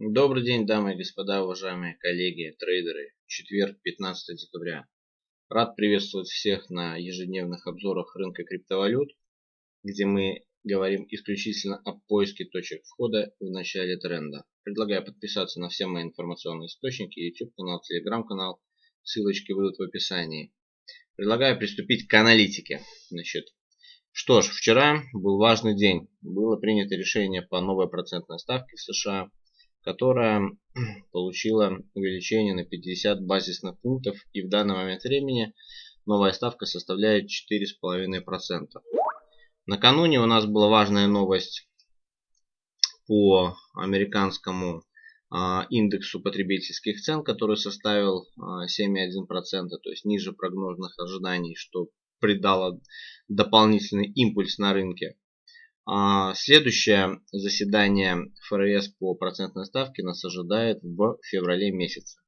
Добрый день, дамы и господа, уважаемые коллеги, трейдеры. Четверг, 15 декабря. Рад приветствовать всех на ежедневных обзорах рынка криптовалют, где мы говорим исключительно о поиске точек входа в начале тренда. Предлагаю подписаться на все мои информационные источники, YouTube канал, Telegram канал, ссылочки будут в описании. Предлагаю приступить к аналитике. Значит, что ж, вчера был важный день. Было принято решение по новой процентной ставке в США которая получила увеличение на 50 базисных пунктов и в данный момент времени новая ставка составляет 4,5%. Накануне у нас была важная новость по американскому а, индексу потребительских цен, который составил 7,1%, а, то есть ниже прогнозных ожиданий, что придало дополнительный импульс на рынке. А, следующее заседание ФРС по процентной ставке нас ожидает в феврале месяце.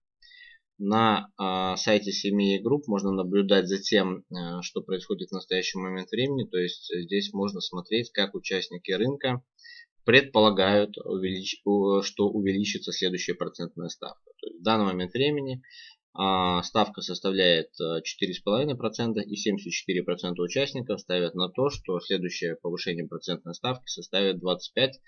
На а, сайте семьи групп можно наблюдать за тем, э, что происходит в настоящий момент времени. То есть здесь можно смотреть, как участники рынка предполагают, что увеличится следующая процентная ставка. То есть в данный момент времени а, ставка составляет 4,5% э, и 74% участников ставят на то, что следующее повышение процентной ставки составит 25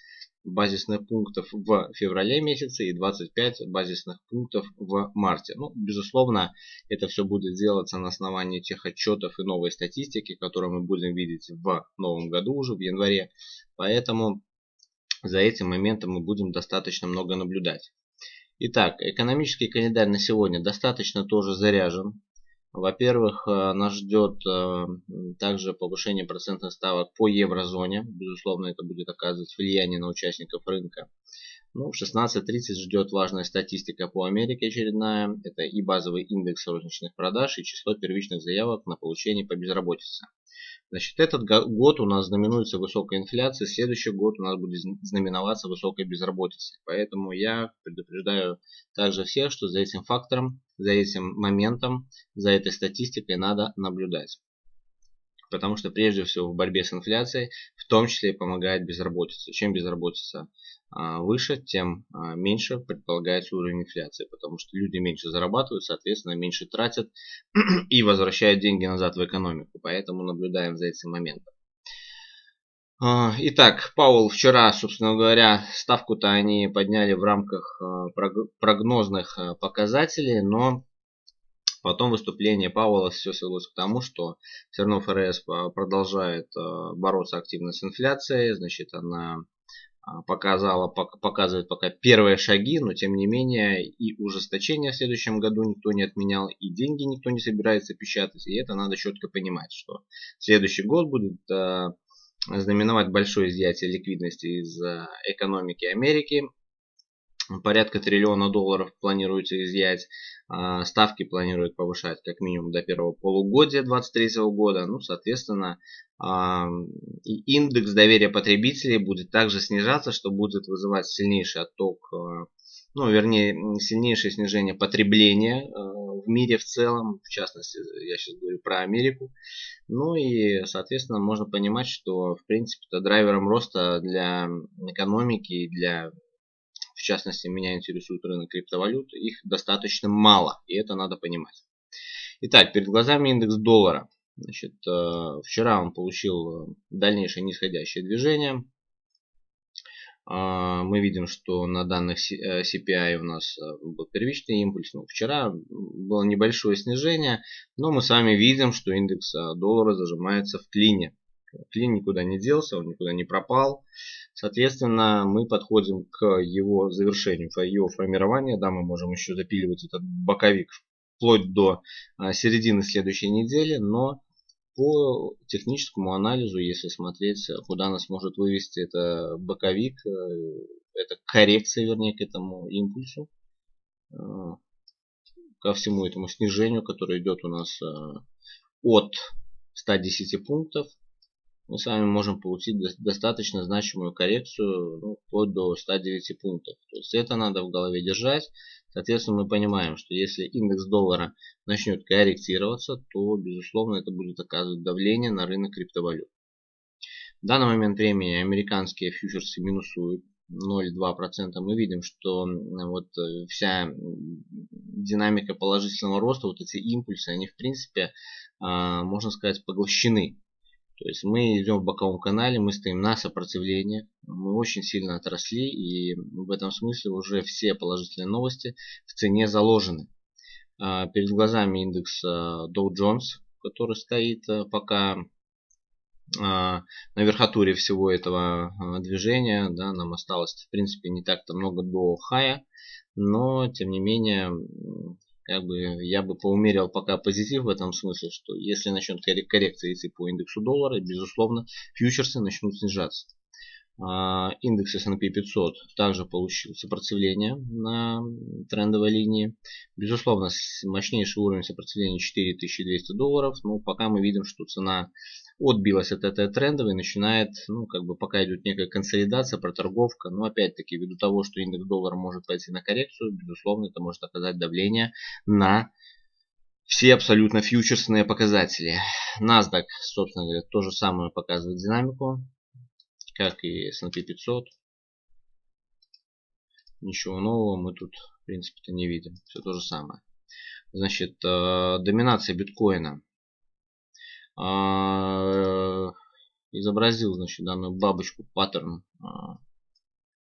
базисных пунктов в феврале месяце и 25 базисных пунктов в марте. Ну, безусловно, это все будет делаться на основании тех отчетов и новой статистики, которые мы будем видеть в новом году уже в январе. Поэтому за этим моментом мы будем достаточно много наблюдать. Итак, экономический календарь на сегодня достаточно тоже заряжен. Во-первых, э, нас ждет э, также повышение процентных ставок по еврозоне. Безусловно, это будет оказывать влияние на участников рынка. Ну, в 16.30 ждет важная статистика по Америке очередная. Это и базовый индекс розничных продаж, и число первичных заявок на получение по безработице. Значит, этот год у нас знаменуется высокой инфляцией, следующий год у нас будет знаменоваться высокой безработицей. Поэтому я предупреждаю также всех, что за этим фактором, за этим моментом, за этой статистикой надо наблюдать потому что прежде всего в борьбе с инфляцией в том числе и помогает безработица. Чем безработица а, выше, тем а, меньше предполагается уровень инфляции, потому что люди меньше зарабатывают, соответственно меньше тратят и возвращают деньги назад в экономику. Поэтому наблюдаем за этим моментом. А, итак, Паул вчера, собственно говоря, ставку-то они подняли в рамках прогнозных показателей, но Потом выступление Пауэлла все свелось к тому, что все равно ФРС продолжает э, бороться активно с инфляцией. Значит, она а, показала, показывает пока первые шаги, но тем не менее и ужесточение в следующем году никто не отменял, и деньги никто не собирается печатать. И это надо четко понимать, что следующий год будет э, знаменовать большое изъятие ликвидности из э, экономики Америки порядка триллиона долларов планируется изъять. А, ставки планируют повышать как минимум до первого полугодия 2023 года. Ну, соответственно, а, индекс доверия потребителей будет также снижаться, что будет вызывать сильнейший отток, а, ну, вернее, сильнейшее снижение потребления в мире в целом. В частности, я сейчас говорю про Америку. Ну и, соответственно, можно понимать, что, в принципе, это драйвером роста для экономики, для в частности меня интересует рынок криптовалют, их достаточно мало, и это надо понимать. Итак, перед глазами индекс доллара. Значит, э, вчера он получил э, дальнейшее нисходящее движение. А, мы видим, что на данных CPI у нас э, был первичный импульс. Но вчера было небольшое снижение, но мы с вами видим, что индекс доллара зажимается в клине. Клин никуда не делся, он никуда не пропал. Соответственно, мы подходим к его завершению, его формированию. Да, мы можем еще запиливать этот боковик вплоть до а, середины следующей недели, но по техническому анализу, если смотреть, куда нас может вывести это боковик, э, это коррекция, вернее, к этому импульсу, э, ко всему этому снижению, которое идет у нас э, от 110 пунктов мы с вами можем получить достаточно значимую коррекцию ну, вплоть до 109 пунктов. То есть это надо в голове держать. Соответственно, мы понимаем, что если индекс доллара начнет корректироваться, то, безусловно, это будет оказывать давление на рынок криптовалют. В данный момент времени американские фьючерсы минусуют. 0,2%, мы видим, что вот э, вся динамика положительного роста, вот эти импульсы, они в принципе, а, можно сказать, поглощены. То есть мы идем в боковом канале, мы стоим на сопротивлении, мы очень сильно отросли и в этом смысле уже все положительные новости в цене заложены. А, перед глазами индекс а, Dow Jones, который стоит пока на верхотуре всего этого движения. Да, нам осталось, в принципе, не так-то много до хая, но, тем не менее, как бы я бы поумерил пока позитив в этом смысле, что если начнет коррекция идти по индексу доллара, безусловно, фьючерсы начнут снижаться. А, индекс S&P 500 также получил сопротивление на трендовой линии. Безусловно, мощнейший уровень сопротивления 4200 долларов. Но пока мы видим, что цена отбилась от этой трендовой, начинает, ну, как бы пока идет некая консолидация, проторговка. Но опять-таки, ввиду того, что индекс доллара может пойти на коррекцию, безусловно, это может оказать давление на все абсолютно фьючерсные показатели. NASDAQ, собственно говоря, то же самое показывает динамику как и S&P 500. Ничего нового мы тут, в принципе-то, не видим. Все то же самое. Значит, э, доминация биткоина. Э, изобразил, значит, данную бабочку паттерн. Э,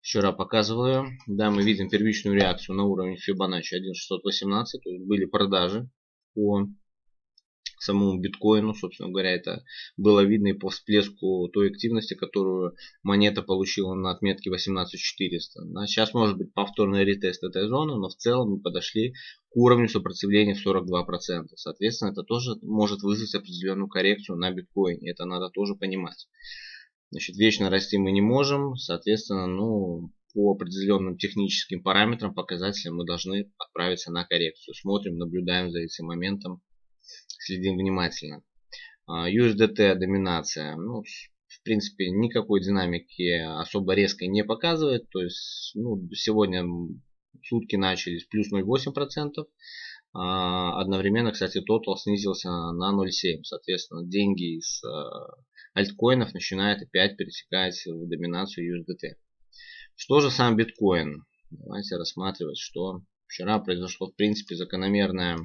вчера показывал ее. Да, мы видим первичную реакцию на уровне Fibonacci 1.618. То есть были продажи по самому биткоину, собственно говоря, это было видно и по всплеску той активности, которую монета получила на отметке 18400. А сейчас может быть повторный ретест этой зоны, но в целом мы подошли к уровню сопротивления в 42%. Соответственно, это тоже может вызвать определенную коррекцию на биткоине. Это надо тоже понимать. Значит, вечно расти мы не можем, соответственно, ну, по определенным техническим параметрам, показателям мы должны отправиться на коррекцию. Смотрим, наблюдаем за этим моментом следим внимательно. USDT а, доминация. Ну, в принципе, никакой динамики особо резкой не показывает. То есть, ну, сегодня сутки начались плюс 0,8%. А, одновременно, кстати, тотал снизился на 0,7. Соответственно, деньги из а, альткоинов начинают опять пересекать в доминацию USDT. Что же сам биткоин? Давайте рассматривать, что вчера произошло, в принципе, закономерное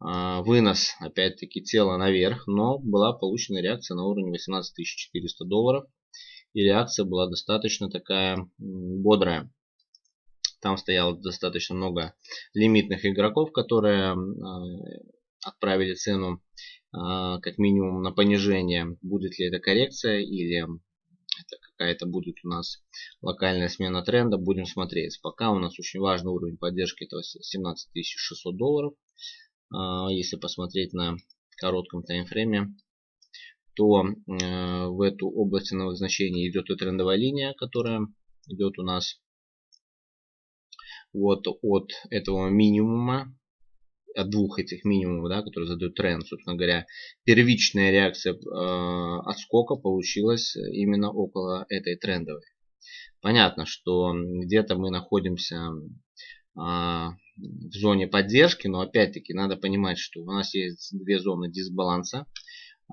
вынос опять-таки тела наверх, но была получена реакция на уровне 18400 долларов. И реакция была достаточно такая бодрая. Там стояло достаточно много лимитных игроков, которые а, отправили цену а, как минимум на понижение. Будет ли это коррекция или это какая-то будет у нас локальная смена тренда. Будем смотреть. Пока у нас очень важный уровень поддержки это 17600 долларов. А, если посмотреть на коротком таймфрейме, то э, в эту область ценовых значений идет и трендовая линия, которая идет у нас вот от этого минимума, от двух этих минимумов, да, которые задают тренд, собственно говоря, первичная реакция э, отскока получилась именно около этой трендовой. Понятно, что где-то мы находимся а, в зоне поддержки, но опять-таки надо понимать, что у нас есть две зоны дисбаланса.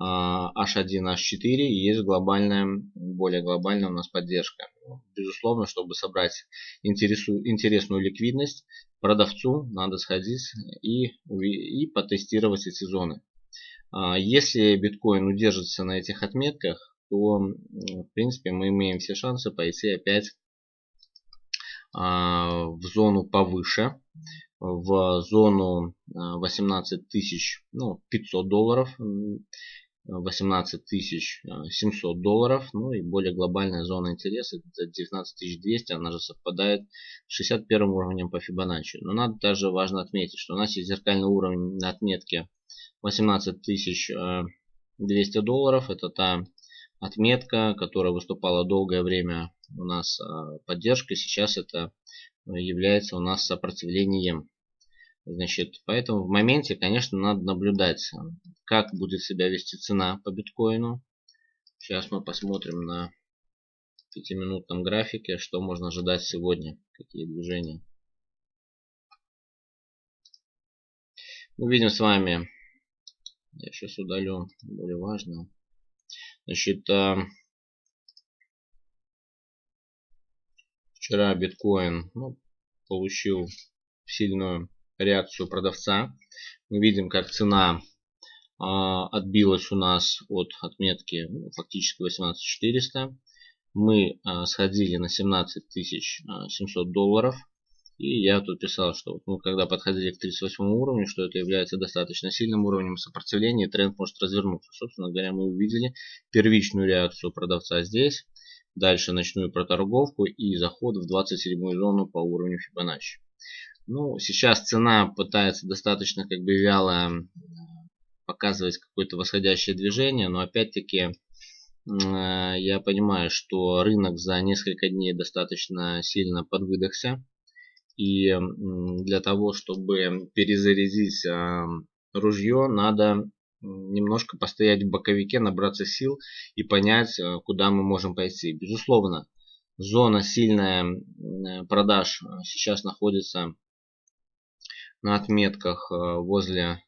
H1, а, H4 и есть глобальная, более глобальная у нас поддержка. Безусловно, чтобы собрать интересную ликвидность, продавцу надо сходить и, и потестировать эти зоны. А, если биткоин удержится на этих отметках, то в принципе мы имеем все шансы пойти опять в зону повыше, в зону 18 тысяч, ну, 500 долларов, 18 тысяч 700 долларов, ну и более глобальная зона интереса, это 19 200, она же совпадает с 61 уровнем по Фибоначчи. Но надо также важно отметить, что у нас есть зеркальный уровень на отметке 18 200 долларов, это та отметка, которая выступала долгое время у нас а, поддержкой, сейчас это является у нас сопротивлением. Значит, поэтому в моменте, конечно, надо наблюдать, как будет себя вести цена по биткоину. Сейчас мы посмотрим на 5-минутном графике, что можно ожидать сегодня, какие движения. Мы видим с вами, я сейчас удалю более важное. Значит, а, Вчера биткоин ну, получил сильную реакцию продавца. Мы видим, как цена а, отбилась у нас от отметки ну, фактически 18400. Мы а, сходили на 17700 долларов. И я тут писал, что ну, когда подходили к 38 уровню, что это является достаточно сильным уровнем сопротивления, и тренд может развернуться. Собственно говоря, мы увидели первичную реакцию продавца здесь, дальше ночную проторговку и заход в 27 зону по уровню Fibonacci. Ну, сейчас цена пытается достаточно как бы вяло показывать какое-то восходящее движение, но опять-таки э, я понимаю, что рынок за несколько дней достаточно сильно подвыдохся. И для того, чтобы перезарядить а, ружье, надо немножко постоять в боковике, набраться сил и понять, э, куда мы можем пойти. Безусловно, зона сильная продаж сейчас находится на отметках э, возле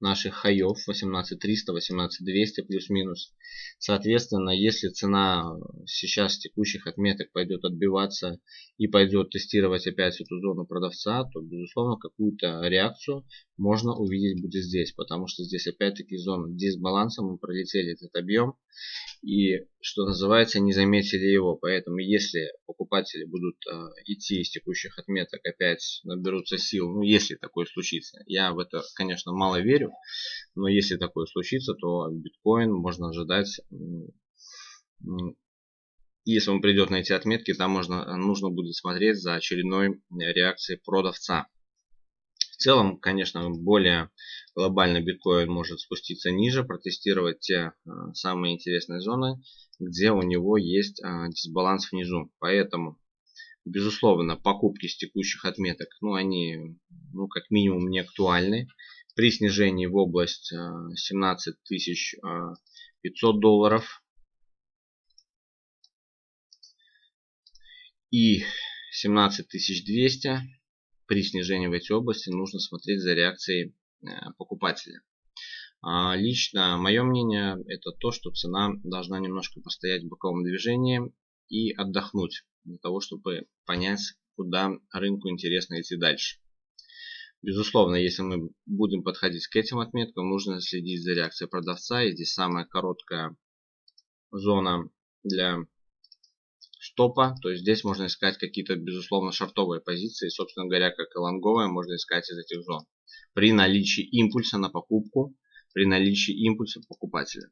наших хаев 18300, 18200 плюс-минус. Соответственно, если цена сейчас текущих отметок пойдет отбиваться и пойдет тестировать опять эту зону продавца, то безусловно какую-то реакцию можно увидеть будет здесь, потому что здесь опять-таки зона дисбаланса, мы пролетели этот объем и, что называется, не заметили его. Поэтому, если покупатели будут э, идти из текущих отметок, опять наберутся сил, ну, если такое случится. Я в это, конечно, мало верю, но если такое случится, то биткоин можно ожидать если он придет на эти отметки, там можно, нужно будет смотреть за очередной реакцией продавца. В целом, конечно, более глобально биткоин может спуститься ниже, протестировать те а, самые интересные зоны, где у него есть а, дисбаланс внизу. Поэтому, безусловно, покупки с текущих отметок, ну, они, ну, как минимум не актуальны. При снижении в область 17 а, 500 долларов и 17 200 при снижении в эти области нужно смотреть за реакцией э, покупателя. А, лично мое мнение это то, что цена должна немножко постоять в боковом движении и отдохнуть для того, чтобы понять, куда рынку интересно идти дальше. Безусловно, если мы будем подходить к этим отметкам, нужно следить за реакцией продавца. И здесь самая короткая зона для стопа, то есть здесь можно искать какие-то, безусловно, шартовые позиции, собственно говоря, как и лонговые, можно искать из этих зон. При наличии импульса на покупку, при наличии импульса покупателя.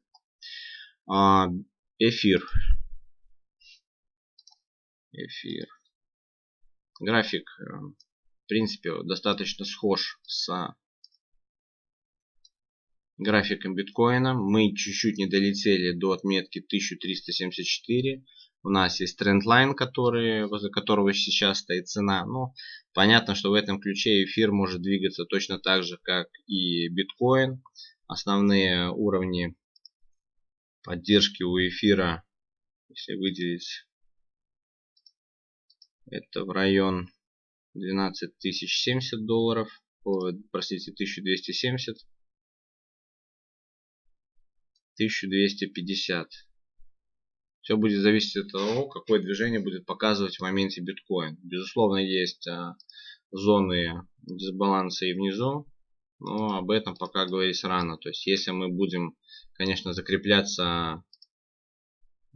А, эфир. Эфир. График, э, в принципе, достаточно схож с графиком биткоина. Мы чуть-чуть не долетели до отметки 1374. У нас есть трендлайн, который, возле которого сейчас стоит цена. Ну, понятно, что в этом ключе эфир может двигаться точно так же, как и биткоин. Основные уровни поддержки у эфира, если выделить, это в район 12 тысяч 70 долларов, простите, 1270, 1250. Все будет зависеть от того, какое движение будет показывать в моменте биткоин. Безусловно, есть а, зоны дисбаланса и внизу, но об этом пока говорить рано. То есть, если мы будем, конечно, закрепляться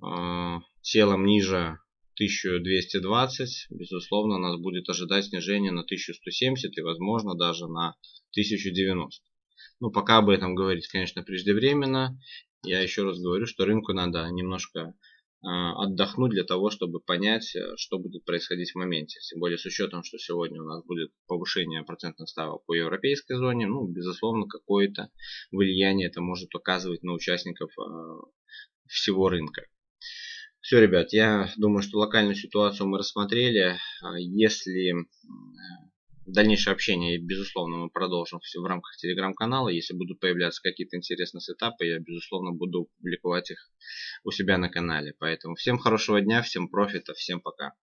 э, телом ниже 1220, безусловно, нас будет ожидать снижение на 1170 и, возможно, даже на 1090. Ну, пока об этом говорить, конечно, преждевременно. Я еще раз говорю, что рынку надо немножко а, отдохнуть для того, чтобы понять, э, что будет происходить в моменте. Тем более с учетом, что сегодня у нас будет повышение процентных ставок по европейской зоне, ну, безусловно, какое-то влияние это может оказывать на участников а, всего рынка. Все, ребят, я думаю, что локальную ситуацию мы рассмотрели. А, если Дальнейшее общение, безусловно, мы продолжим все в рамках телеграм-канала. Если будут появляться какие-то интересные сетапы, я, безусловно, буду публиковать их у себя на канале. Поэтому всем хорошего дня, всем профита, всем пока.